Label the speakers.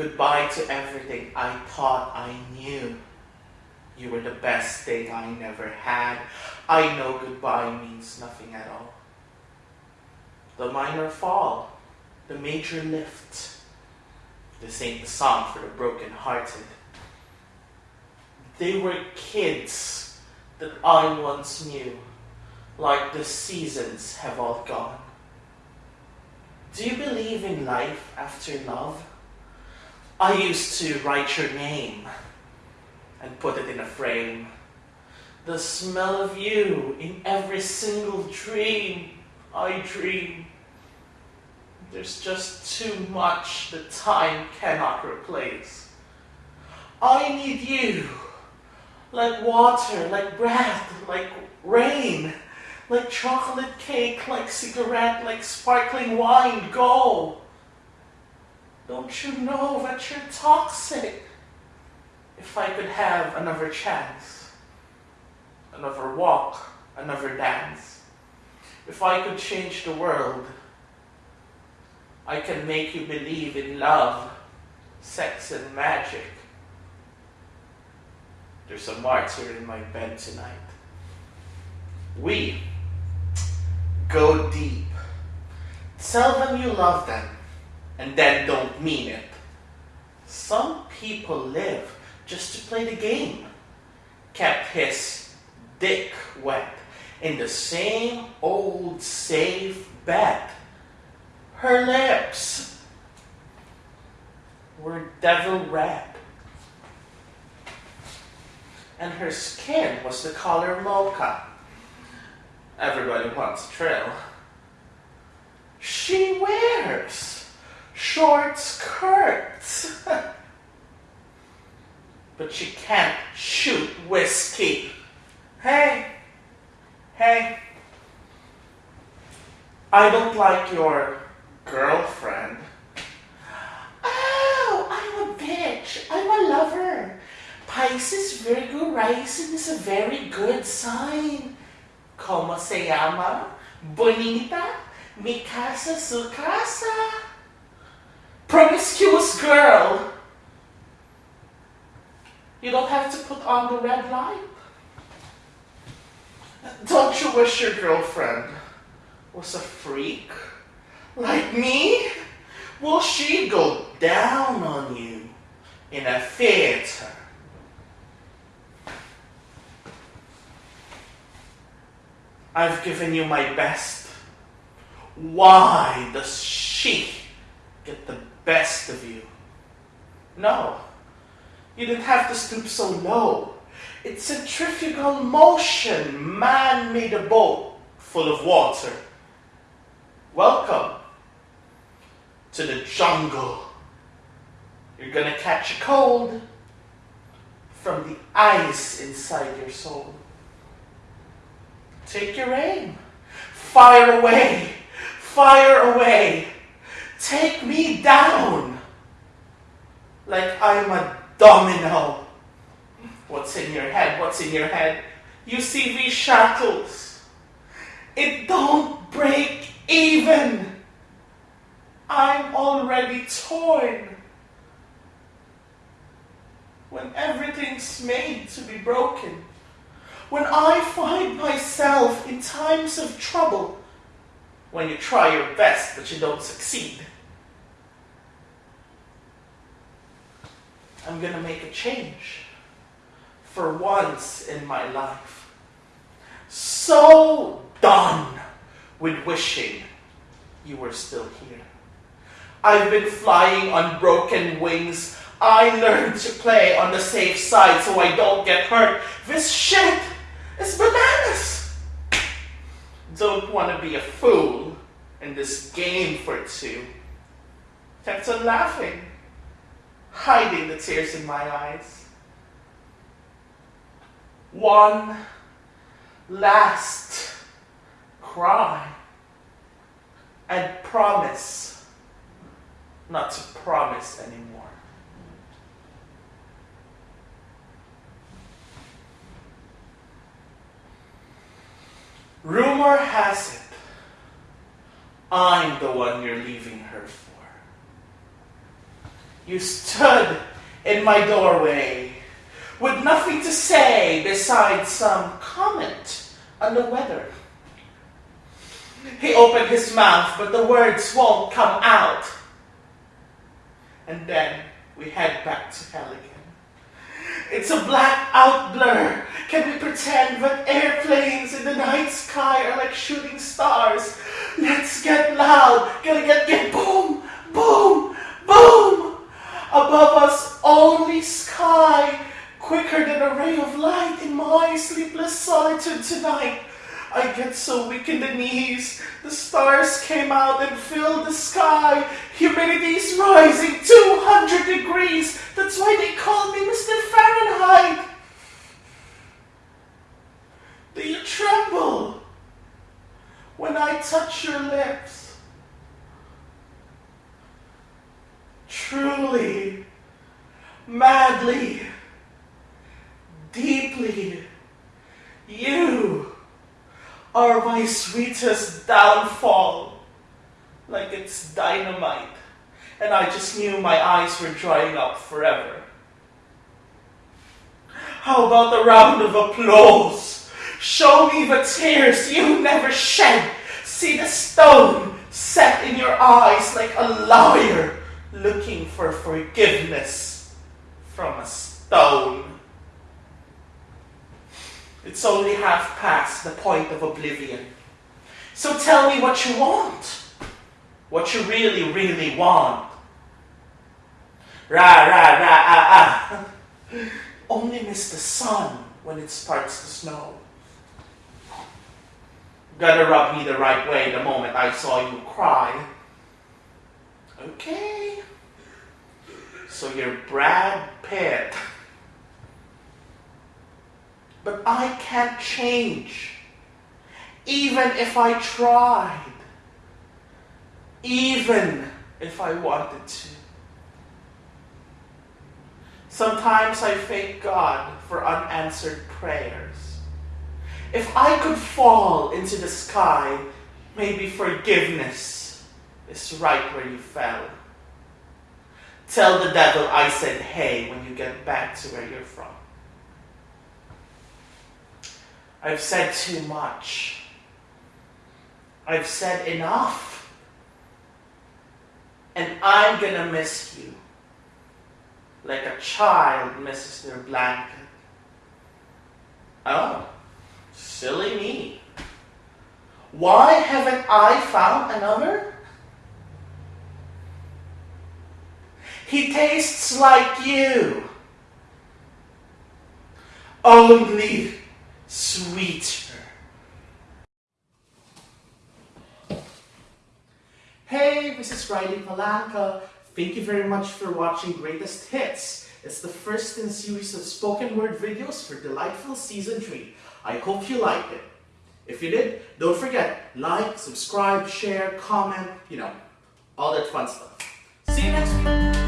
Speaker 1: Goodbye to everything I thought I knew. You were the best thing I never had. I know goodbye means nothing at all. The minor fall, the major lift. This ain't the song for the broken-hearted. They were kids that I once knew, like the seasons have all gone. Do you believe in life after love? I used to write your name and put it in a frame. The smell of you in every single dream I dream. There's just too much that time cannot replace. I need you, like water, like breath, like rain, like chocolate cake, like cigarette, like sparkling wine. Go! Don't you know that you're toxic? If I could have another chance, another walk, another dance, if I could change the world, I can make you believe in love, sex, and magic. There's a martyr in my bed tonight. We go deep. Tell them you love them, and then don't mean it. Some people live just to play the game. Kept his dick wet in the same old safe bet. Her lips were devil red. And her skin was the color mocha. Everybody wants a trail. She wears short skirts. but she can't shoot whiskey. Hey, hey, I don't like your girlfriend. Oh, I'm a bitch. I'm a lover. Pisces, Virgo rising is a very good sign. ¿Cómo se llama? Bonita, mi casa, su casa. Promiscuous girl. You don't have to put on the red light. Don't you wish your girlfriend was a freak? Like me? Will she go down on you in a theater? I've given you my best. Why does she get the best of you? No, you didn't have to stoop so low. It's centrifugal motion. Man made a boat full of water. Welcome to the jungle. You're gonna catch a cold from the ice inside your soul. Take your aim. Fire away. Fire away. Take me down like I'm a domino. What's in your head? What's in your head? You see these shackles. It don't break even. I'm already torn. When everything's made to be broken. When I find myself in times of trouble. When you try your best but you don't succeed. I'm gonna make a change for once in my life. So done with wishing you were still here. I've been flying on broken wings. I learned to play on the safe side so I don't get hurt. This shit is bananas. Don't want to be a fool in this game for two. Kept on laughing, hiding the tears in my eyes. One last cry and promise not to promise anymore. Rumor has it, I'm the one you're leaving her for. You stood in my doorway with nothing to say besides some comment on the weather. He opened his mouth, but the words won't come out. And then we head back to hell again. It's a black out blur. Can we pretend that airplanes in the night sky are like shooting stars? Let's get loud. Gonna get, get boom, boom. Above us, only sky, quicker than a ray of light in my sleepless solitude tonight. I get so weak in the knees. The stars came out and filled the sky. Humidity's rising 200 degrees. That's why they call me Mr. Fahrenheit. Do you tremble when I touch your lips? Truly, madly, deeply, you are my sweetest downfall. Like it's dynamite. And I just knew my eyes were drying up forever. How about a round of applause? Show me the tears you never shed. See the stone set in your eyes like a liar looking for forgiveness from a stone. It's only half past the point of oblivion. So tell me what you want. What you really, really want. Ra, ra, ra, ah, ah. Only miss the sun when it starts to snow. Gotta rub me the right way the moment I saw you cry. Okay. So you're Brad Pitt. But I can't change. Even if I tried. Even if I wanted to. Sometimes I thank God for unanswered prayers. If I could fall into the sky, maybe forgiveness is right where you fell. Tell the devil I said hey when you get back to where you're from. I've said too much. I've said enough. And I'm gonna miss you. Like a child misses their blanket. Oh, silly me. Why haven't I found another? He tastes like you. Only sweeter. Hey, this is Riley Palanca. Thank you very much for watching Greatest Hits. It's the first in a series of spoken word videos for Delightful Season 3. I hope you liked it. If you did, don't forget, like, subscribe, share, comment, you know, all that fun stuff. See you next week.